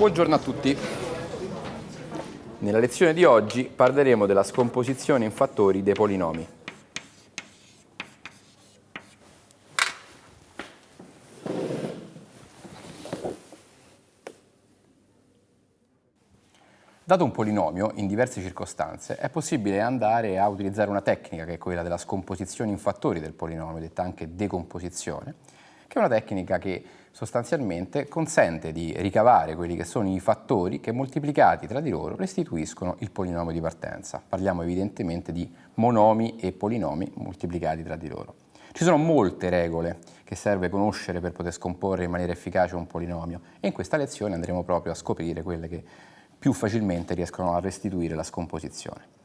Buongiorno a tutti. Nella lezione di oggi parleremo della scomposizione in fattori dei polinomi. Dato un polinomio, in diverse circostanze, è possibile andare a utilizzare una tecnica che è quella della scomposizione in fattori del polinomio, detta anche decomposizione, che è una tecnica che sostanzialmente consente di ricavare quelli che sono i fattori che moltiplicati tra di loro restituiscono il polinomio di partenza. Parliamo evidentemente di monomi e polinomi moltiplicati tra di loro. Ci sono molte regole che serve conoscere per poter scomporre in maniera efficace un polinomio e in questa lezione andremo proprio a scoprire quelle che più facilmente riescono a restituire la scomposizione.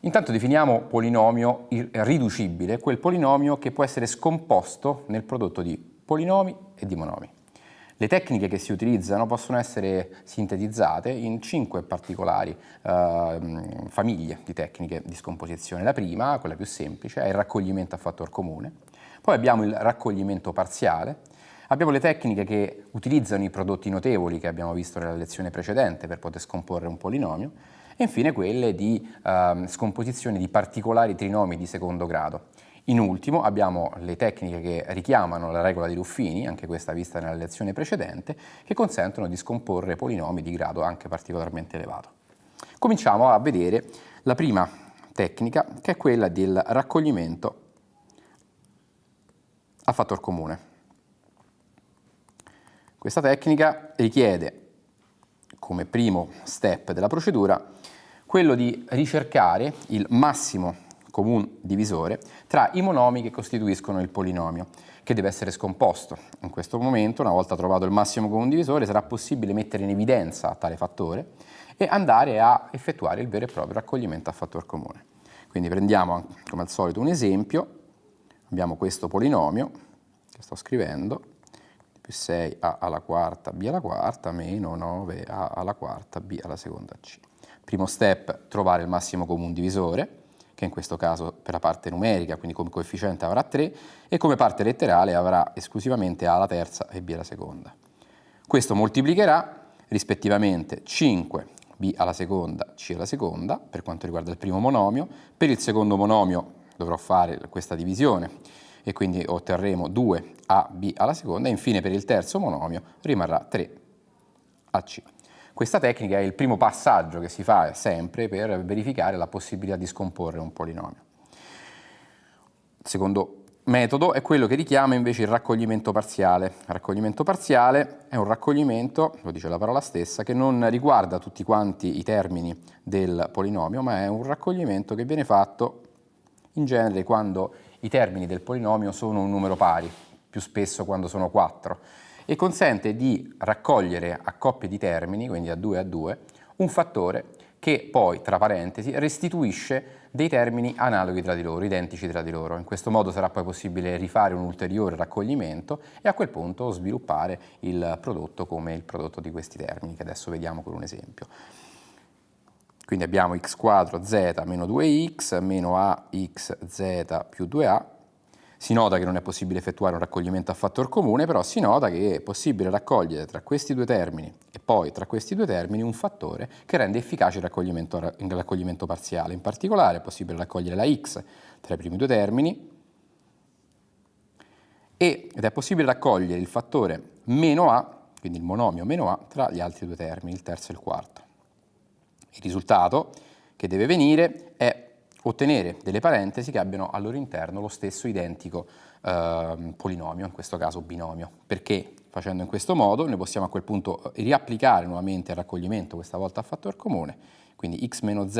Intanto definiamo polinomio riducibile, quel polinomio che può essere scomposto nel prodotto di polinomi e di monomi. Le tecniche che si utilizzano possono essere sintetizzate in cinque particolari eh, famiglie di tecniche di scomposizione. La prima, quella più semplice, è il raccoglimento a fattor comune, poi abbiamo il raccoglimento parziale, Abbiamo le tecniche che utilizzano i prodotti notevoli che abbiamo visto nella lezione precedente per poter scomporre un polinomio e infine quelle di eh, scomposizione di particolari trinomi di secondo grado. In ultimo abbiamo le tecniche che richiamano la regola di Ruffini, anche questa vista nella lezione precedente, che consentono di scomporre polinomi di grado anche particolarmente elevato. Cominciamo a vedere la prima tecnica che è quella del raccoglimento a fattor comune. Questa tecnica richiede, come primo step della procedura, quello di ricercare il massimo comune divisore tra i monomi che costituiscono il polinomio, che deve essere scomposto. In questo momento, una volta trovato il massimo comune divisore, sarà possibile mettere in evidenza tale fattore e andare a effettuare il vero e proprio raccoglimento a fattor comune. Quindi prendiamo come al solito un esempio, abbiamo questo polinomio che sto scrivendo, più 6a alla quarta b alla quarta meno 9a alla quarta b alla seconda c. Primo step, trovare il massimo comune divisore, che in questo caso per la parte numerica, quindi come coefficiente avrà 3, e come parte letterale avrà esclusivamente a alla terza e b alla seconda. Questo moltiplicherà rispettivamente 5 b alla seconda, c alla seconda, per quanto riguarda il primo monomio. Per il secondo monomio dovrò fare questa divisione e quindi otterremo 2ab alla seconda e infine per il terzo monomio rimarrà 3ac. Questa tecnica è il primo passaggio che si fa sempre per verificare la possibilità di scomporre un polinomio. Il secondo metodo è quello che richiama invece il raccoglimento parziale. Il raccoglimento parziale è un raccoglimento, lo dice la parola stessa, che non riguarda tutti quanti i termini del polinomio, ma è un raccoglimento che viene fatto in genere quando i termini del polinomio sono un numero pari, più spesso quando sono 4, e consente di raccogliere a coppie di termini, quindi a 2 a 2, un fattore che poi, tra parentesi, restituisce dei termini analoghi tra di loro, identici tra di loro. In questo modo sarà poi possibile rifare un ulteriore raccoglimento e a quel punto sviluppare il prodotto come il prodotto di questi termini, che adesso vediamo con un esempio. Quindi abbiamo x quadro z meno 2x meno axz più 2a. Si nota che non è possibile effettuare un raccoglimento a fattor comune, però si nota che è possibile raccogliere tra questi due termini e poi tra questi due termini un fattore che rende efficace il raccoglimento, il raccoglimento parziale. In particolare è possibile raccogliere la x tra i primi due termini ed è possibile raccogliere il fattore meno a, quindi il monomio meno a, tra gli altri due termini, il terzo e il quarto. Il risultato che deve venire è ottenere delle parentesi che abbiano al loro interno lo stesso identico eh, polinomio, in questo caso binomio. Perché facendo in questo modo noi possiamo a quel punto eh, riapplicare nuovamente il raccoglimento, questa volta a fattor comune, quindi x meno z,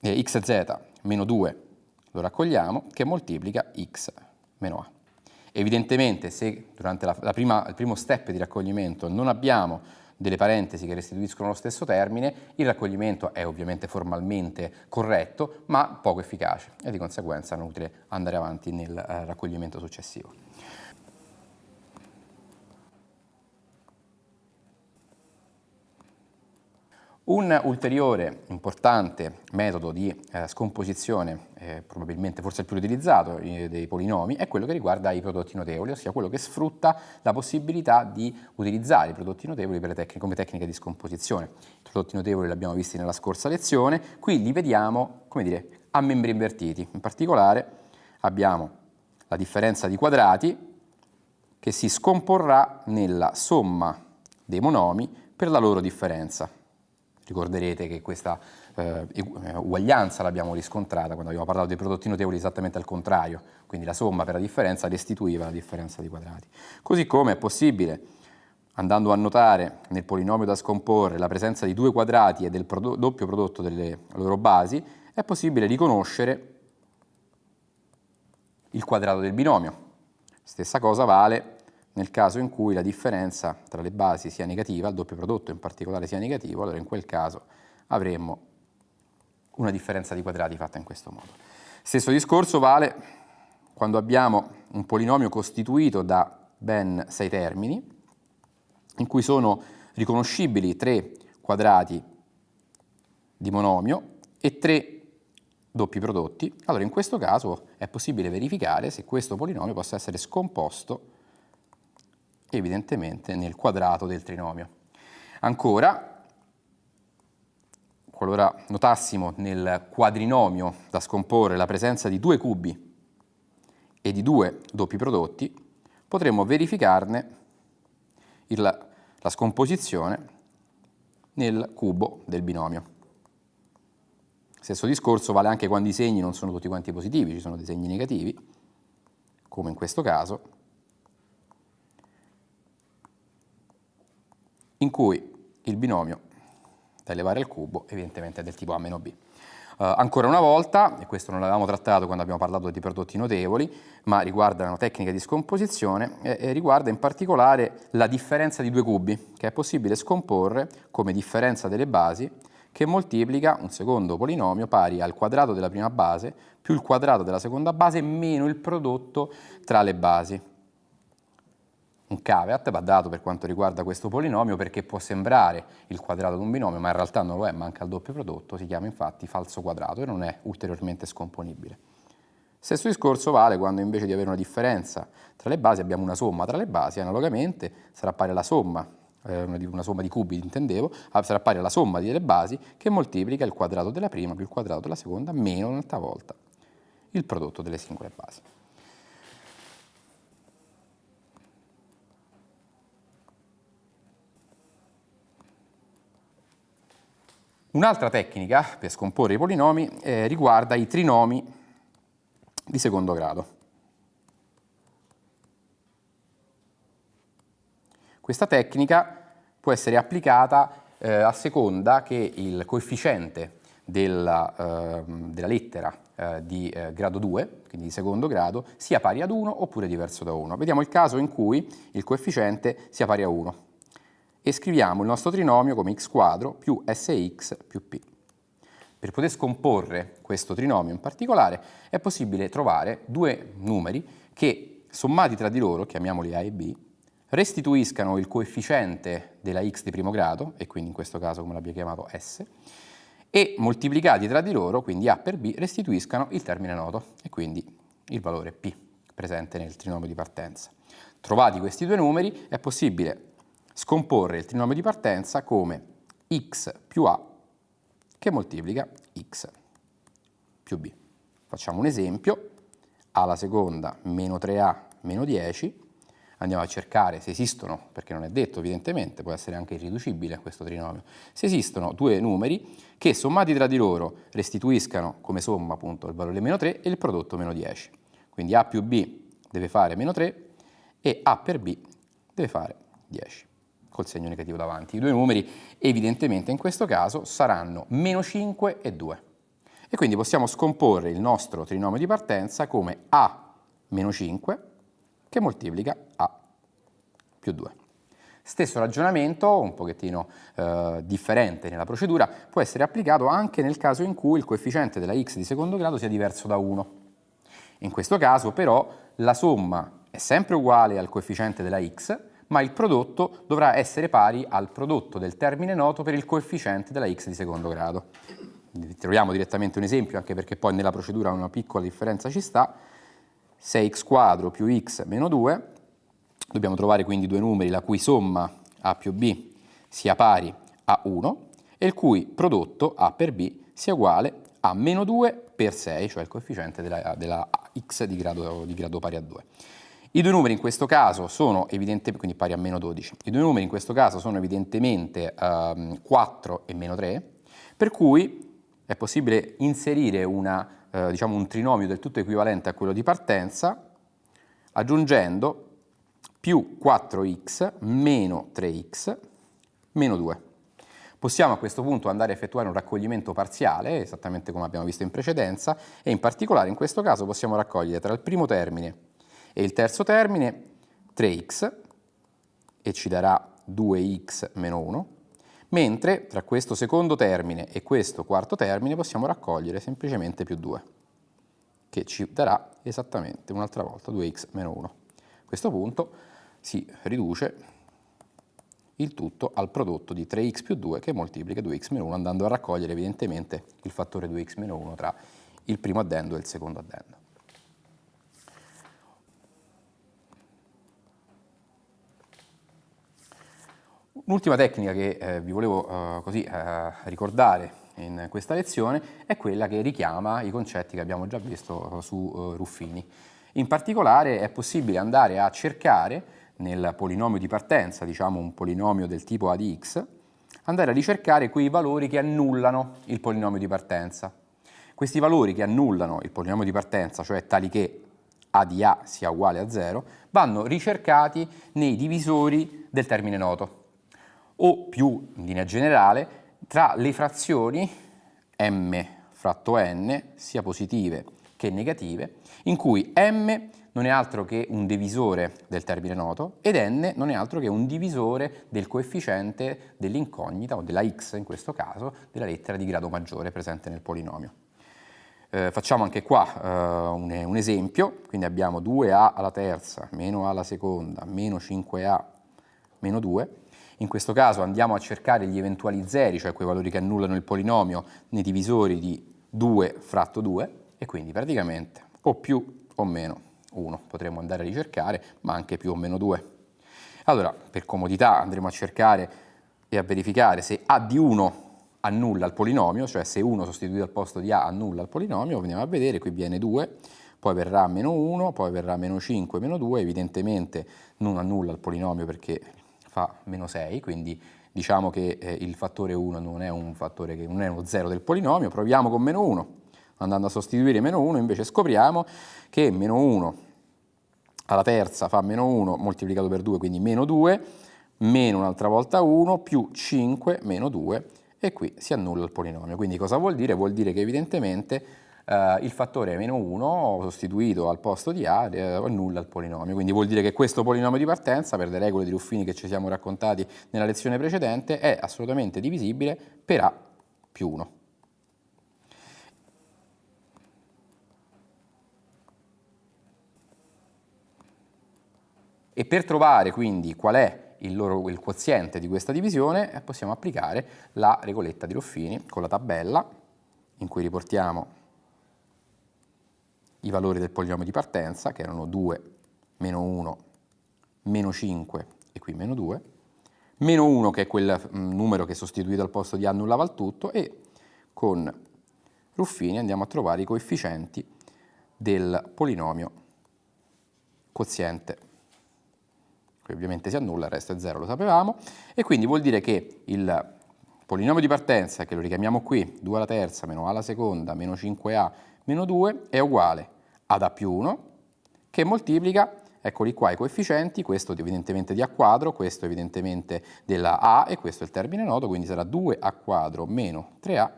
eh, xz meno 2 lo raccogliamo, che moltiplica x meno a. Evidentemente se durante la, la prima, il primo step di raccoglimento non abbiamo delle parentesi che restituiscono lo stesso termine, il raccoglimento è ovviamente formalmente corretto, ma poco efficace e di conseguenza è inutile andare avanti nel eh, raccoglimento successivo. Un ulteriore importante metodo di eh, scomposizione, eh, probabilmente forse il più utilizzato eh, dei polinomi, è quello che riguarda i prodotti notevoli, ossia quello che sfrutta la possibilità di utilizzare i prodotti notevoli tecniche, come tecnica di scomposizione. I prodotti notevoli li abbiamo visti nella scorsa lezione, qui li vediamo, come dire, a membri invertiti. In particolare abbiamo la differenza di quadrati che si scomporrà nella somma dei monomi per la loro differenza. Ricorderete che questa eh, eh, uguaglianza l'abbiamo riscontrata quando abbiamo parlato dei prodotti notevoli esattamente al contrario, quindi la somma per la differenza restituiva la differenza di quadrati. Così come è possibile, andando a notare nel polinomio da scomporre la presenza di due quadrati e del prodotto, doppio prodotto delle loro basi, è possibile riconoscere il quadrato del binomio. Stessa cosa vale nel caso in cui la differenza tra le basi sia negativa, il doppio prodotto in particolare sia negativo, allora in quel caso avremmo una differenza di quadrati fatta in questo modo. Stesso discorso vale quando abbiamo un polinomio costituito da ben sei termini, in cui sono riconoscibili tre quadrati di monomio e tre doppi prodotti, allora in questo caso è possibile verificare se questo polinomio possa essere scomposto evidentemente nel quadrato del trinomio. Ancora, qualora notassimo nel quadrinomio da scomporre la presenza di due cubi e di due doppi prodotti, potremmo verificarne il, la scomposizione nel cubo del binomio. Stesso discorso vale anche quando i segni non sono tutti quanti positivi, ci sono dei segni negativi, come in questo caso, in cui il binomio da elevare al cubo evidentemente è del tipo a meno b. Uh, ancora una volta, e questo non l'avevamo trattato quando abbiamo parlato di prodotti notevoli, ma riguarda una tecnica di scomposizione e, e riguarda in particolare la differenza di due cubi, che è possibile scomporre come differenza delle basi che moltiplica un secondo polinomio pari al quadrato della prima base più il quadrato della seconda base meno il prodotto tra le basi un caveat va dato per quanto riguarda questo polinomio perché può sembrare il quadrato di un binomio ma in realtà non lo è, manca il doppio prodotto, si chiama infatti falso quadrato e non è ulteriormente scomponibile. Stesso discorso vale quando invece di avere una differenza tra le basi abbiamo una somma tra le basi, analogamente sarà pari alla somma, eh, una somma di cubi intendevo, ah, sarà pari alla somma delle basi che moltiplica il quadrato della prima più il quadrato della seconda meno un'altra volta il prodotto delle singole basi. Un'altra tecnica per scomporre i polinomi eh, riguarda i trinomi di secondo grado. Questa tecnica può essere applicata eh, a seconda che il coefficiente della, eh, della lettera eh, di eh, grado 2, quindi di secondo grado, sia pari ad 1 oppure diverso da 1. Vediamo il caso in cui il coefficiente sia pari a 1 e scriviamo il nostro trinomio come x quadro più sx più p. Per poter scomporre questo trinomio in particolare è possibile trovare due numeri che sommati tra di loro, chiamiamoli a e b, restituiscano il coefficiente della x di primo grado, e quindi in questo caso come l'abbiamo chiamato s, e moltiplicati tra di loro, quindi a per b, restituiscano il termine noto, e quindi il valore p presente nel trinomio di partenza. Trovati questi due numeri è possibile scomporre il trinomio di partenza come x più a che moltiplica x più b. Facciamo un esempio, a alla seconda meno 3a meno 10, andiamo a cercare se esistono, perché non è detto evidentemente, può essere anche irriducibile questo trinomio, se esistono due numeri che sommati tra di loro restituiscano come somma appunto il valore meno 3 e il prodotto meno 10. Quindi a più b deve fare meno 3 e a per b deve fare 10 col segno negativo davanti. I due numeri evidentemente in questo caso saranno meno 5 e 2. E quindi possiamo scomporre il nostro trinomio di partenza come a meno 5 che moltiplica a più 2. Stesso ragionamento, un pochettino eh, differente nella procedura, può essere applicato anche nel caso in cui il coefficiente della x di secondo grado sia diverso da 1. In questo caso però la somma è sempre uguale al coefficiente della x, ma il prodotto dovrà essere pari al prodotto del termine noto per il coefficiente della x di secondo grado. Troviamo direttamente un esempio, anche perché poi nella procedura una piccola differenza ci sta. 6x quadro più x meno 2, dobbiamo trovare quindi due numeri la cui somma a più b sia pari a 1 e il cui prodotto a per b sia uguale a meno 2 per 6, cioè il coefficiente della, della x di grado, di grado pari a 2. I due numeri in questo caso sono evidentemente, quindi pari a meno 12, i due numeri in questo caso sono evidentemente um, 4 e meno 3, per cui è possibile inserire una, eh, diciamo un trinomio del tutto equivalente a quello di partenza aggiungendo più 4x meno 3x meno 2. Possiamo a questo punto andare a effettuare un raccoglimento parziale, esattamente come abbiamo visto in precedenza, e in particolare in questo caso possiamo raccogliere tra il primo termine e il terzo termine 3x, e ci darà 2x meno 1, mentre tra questo secondo termine e questo quarto termine possiamo raccogliere semplicemente più 2, che ci darà esattamente un'altra volta 2x meno 1. A questo punto si riduce il tutto al prodotto di 3x più 2 che moltiplica 2x meno 1 andando a raccogliere evidentemente il fattore 2x meno 1 tra il primo addendo e il secondo addendo. Un'ultima tecnica che eh, vi volevo eh, così, eh, ricordare in questa lezione è quella che richiama i concetti che abbiamo già visto su eh, Ruffini. In particolare è possibile andare a cercare nel polinomio di partenza, diciamo un polinomio del tipo a di x, andare a ricercare quei valori che annullano il polinomio di partenza. Questi valori che annullano il polinomio di partenza, cioè tali che a di a sia uguale a 0, vanno ricercati nei divisori del termine noto, o più in linea generale tra le frazioni m fratto n, sia positive che negative, in cui m non è altro che un divisore del termine noto ed n non è altro che un divisore del coefficiente dell'incognita, o della x in questo caso, della lettera di grado maggiore presente nel polinomio. Eh, facciamo anche qua eh, un, un, esempio, quindi abbiamo 2a alla terza meno a alla seconda meno 5a meno 2. In questo caso andiamo a cercare gli eventuali zeri, cioè quei valori che annullano il polinomio, nei divisori di 2 fratto 2 e quindi praticamente o più o meno 1 potremmo andare a ricercare, ma anche più o meno 2. Allora, per comodità andremo a cercare e a verificare se A di 1 annulla il polinomio, cioè se 1 sostituito al posto di A annulla il polinomio, veniamo a vedere, qui viene 2, poi verrà meno 1, poi verrà meno 5, meno 2, evidentemente non annulla il polinomio perché fa meno 6, quindi diciamo che eh, il fattore 1 non è un fattore che non è uno 0 del polinomio, proviamo con meno 1, andando a sostituire meno 1 invece scopriamo che meno 1 alla terza fa meno 1 moltiplicato per 2, quindi meno 2, meno un'altra volta 1, più 5 meno 2, e qui si annulla il polinomio. Quindi cosa vuol dire? Vuol dire che evidentemente eh, il fattore meno 1 sostituito al posto di A eh, annulla il polinomio. Quindi vuol dire che questo polinomio di partenza, per le regole di Ruffini che ci siamo raccontati nella lezione precedente, è assolutamente divisibile per A più 1. E per trovare quindi qual è il, loro, il quoziente di questa divisione eh, possiamo applicare la regoletta di Ruffini con la tabella in cui riportiamo i valori del polinomio di partenza che erano 2, meno 1, meno 5 e qui meno 2, meno 1 che è quel mm, numero che sostituito al posto di A annullava il tutto e con Ruffini andiamo a trovare i coefficienti del polinomio quoziente. Qui ovviamente si annulla, il resto è 0, lo sapevamo, e quindi vuol dire che il polinomio di partenza, che lo richiamiamo qui, 2 alla terza meno a alla seconda meno 5a meno 2, è uguale ad a più 1, che moltiplica, eccoli qua i coefficienti, questo evidentemente di a quadro, questo evidentemente della a e questo è il termine noto, quindi sarà 2a quadro meno 3a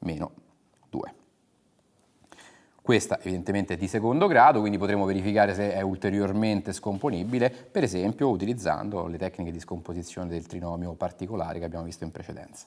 meno 2. Questa evidentemente è di secondo grado, quindi potremo verificare se è ulteriormente scomponibile, per esempio utilizzando le tecniche di scomposizione del trinomio particolare che abbiamo visto in precedenza.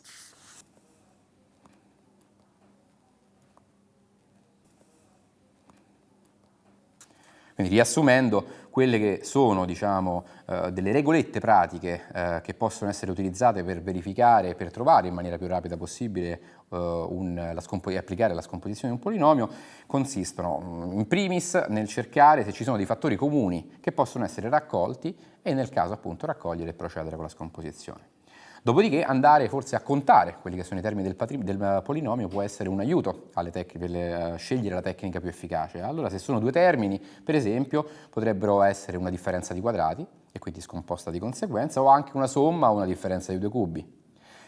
Quindi riassumendo, quelle che sono diciamo, eh, delle regolette pratiche eh, che possono essere utilizzate per verificare e per trovare in maniera più rapida possibile eh, un, la applicare la scomposizione di un polinomio, consistono mm, in primis nel cercare se ci sono dei fattori comuni che possono essere raccolti e nel caso appunto raccogliere e procedere con la scomposizione. Dopodiché andare forse a contare quelli che sono i termini del, del polinomio può essere un aiuto per le, uh, scegliere la tecnica più efficace. Allora se sono due termini, per esempio, potrebbero essere una differenza di quadrati, e quindi scomposta di conseguenza, o anche una somma o una differenza di due cubi.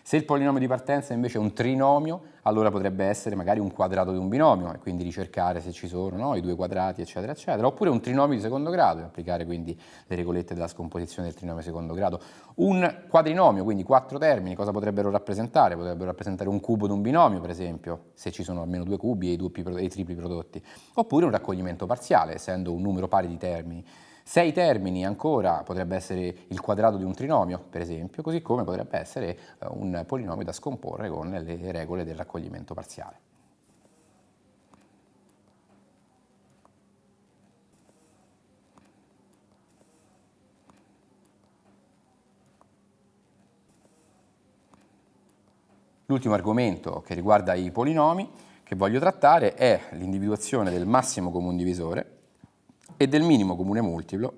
Se il polinomio di partenza invece è un trinomio, allora potrebbe essere magari un quadrato di un binomio e quindi ricercare se ci sono no, i due quadrati, eccetera, eccetera. Oppure un trinomio di secondo grado e applicare quindi le regolette della scomposizione del trinomio di secondo grado. Un quadrinomio, quindi quattro termini, cosa potrebbero rappresentare? Potrebbero rappresentare un cubo di un binomio, per esempio, se ci sono almeno due cubi e i, duppi, e i tripli prodotti. Oppure un raccoglimento parziale, essendo un numero pari di termini. Sei termini ancora potrebbe essere il quadrato di un trinomio, per esempio, così come potrebbe essere eh, un polinomio da scomporre con le regole del raccoglimento parziale. L'ultimo argomento che riguarda i polinomi che voglio trattare è l'individuazione del massimo comune divisore e del minimo comune multiplo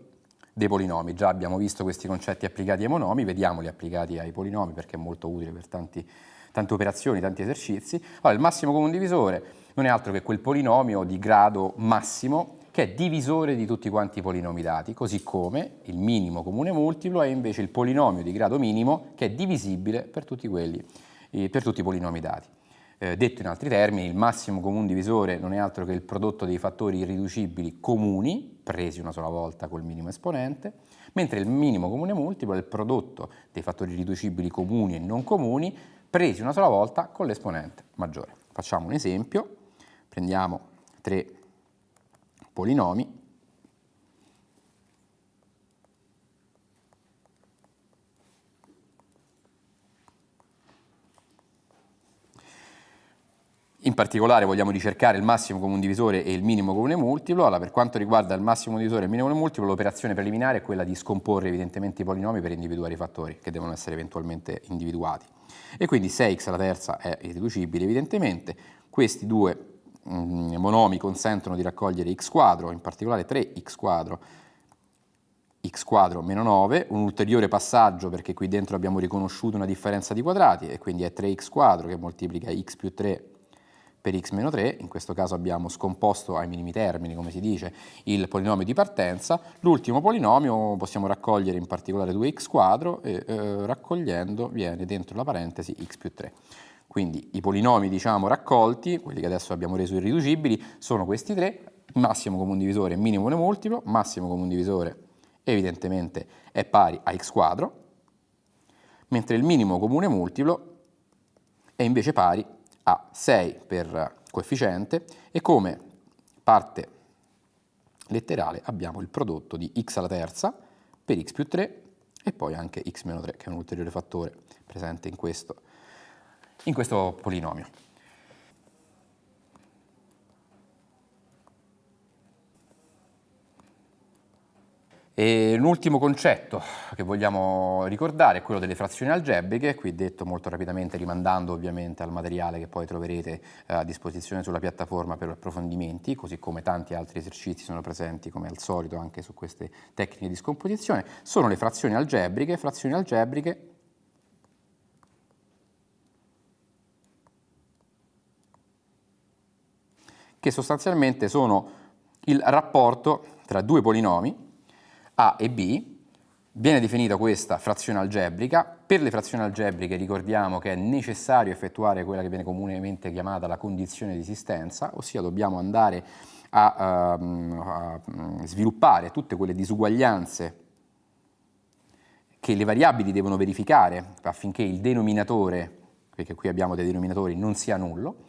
dei polinomi. Già abbiamo visto questi concetti applicati ai monomi, vediamoli applicati ai polinomi perché è molto utile per tanti, tante operazioni, tanti esercizi. Allora, il massimo comune divisore non è altro che quel polinomio di grado massimo che è divisore di tutti quanti i polinomi dati, così come il minimo comune multiplo è invece il polinomio di grado minimo che è divisibile per tutti, quelli, eh, per tutti i polinomi dati. Eh, detto in altri termini, il massimo comune divisore non è altro che il prodotto dei fattori irriducibili comuni, presi una sola volta col minimo esponente, mentre il minimo comune multiplo è il prodotto dei fattori irriducibili comuni e non comuni, presi una sola volta con l'esponente maggiore. Facciamo un esempio, prendiamo tre polinomi In particolare vogliamo ricercare il massimo comune divisore e il minimo comune multiplo. Allora, per quanto riguarda il massimo divisore e il minimo comune multiplo, l'operazione preliminare è quella di scomporre evidentemente i polinomi per individuare i fattori che devono essere eventualmente individuati. E quindi 6x alla terza è irriducibile evidentemente. Questi due mm, monomi consentono di raccogliere x quadro, in particolare 3x quadro, x quadro meno 9, un ulteriore passaggio perché qui dentro abbiamo riconosciuto una differenza di quadrati e quindi è 3x quadro che moltiplica x più 3 per x meno 3, in questo caso abbiamo scomposto ai minimi termini, come si dice, il polinomio di partenza, l'ultimo polinomio possiamo raccogliere in particolare 2x quadro e eh, raccogliendo viene dentro la parentesi x più 3. Quindi i polinomi diciamo raccolti, quelli che adesso abbiamo reso irriducibili, sono questi tre, massimo comune divisore e minimo comune multiplo, massimo comune divisore evidentemente è pari a x quadro, mentre il minimo comune multiplo è invece pari a 6 per coefficiente e come parte letterale abbiamo il prodotto di x alla terza per x più 3 e poi anche x meno 3 che è un ulteriore fattore presente in questo, in questo polinomio. E l'ultimo concetto che vogliamo ricordare è quello delle frazioni algebriche, qui detto molto rapidamente rimandando ovviamente al materiale che poi troverete eh, a disposizione sulla piattaforma per approfondimenti, così come tanti altri esercizi sono presenti come al solito anche su queste tecniche di scomposizione, sono le frazioni algebriche, frazioni algebriche che sostanzialmente sono il rapporto tra due polinomi a e B, viene definita questa frazione algebrica, per le frazioni algebriche ricordiamo che è necessario effettuare quella che viene comunemente chiamata la condizione di esistenza, ossia dobbiamo andare a, um, a sviluppare tutte quelle disuguaglianze che le variabili devono verificare affinché il denominatore, perché qui abbiamo dei denominatori, non sia nullo,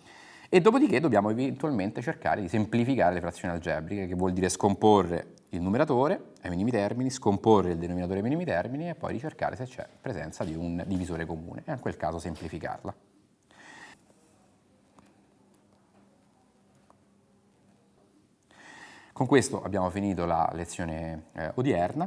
e dopodiché dobbiamo eventualmente cercare di semplificare le frazioni algebriche, che vuol dire scomporre il numeratore ai minimi termini, scomporre il denominatore ai minimi termini e poi ricercare se c'è presenza di un divisore comune e in quel caso semplificarla. Con questo abbiamo finito la lezione eh, odierna.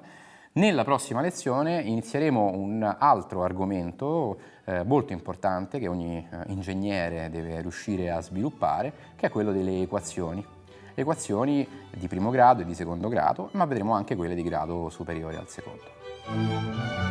Nella prossima lezione inizieremo un altro argomento eh, molto importante che ogni eh, ingegnere deve riuscire a sviluppare, che è quello delle equazioni. Equazioni di primo grado e di secondo grado, ma vedremo anche quelle di grado superiore al secondo.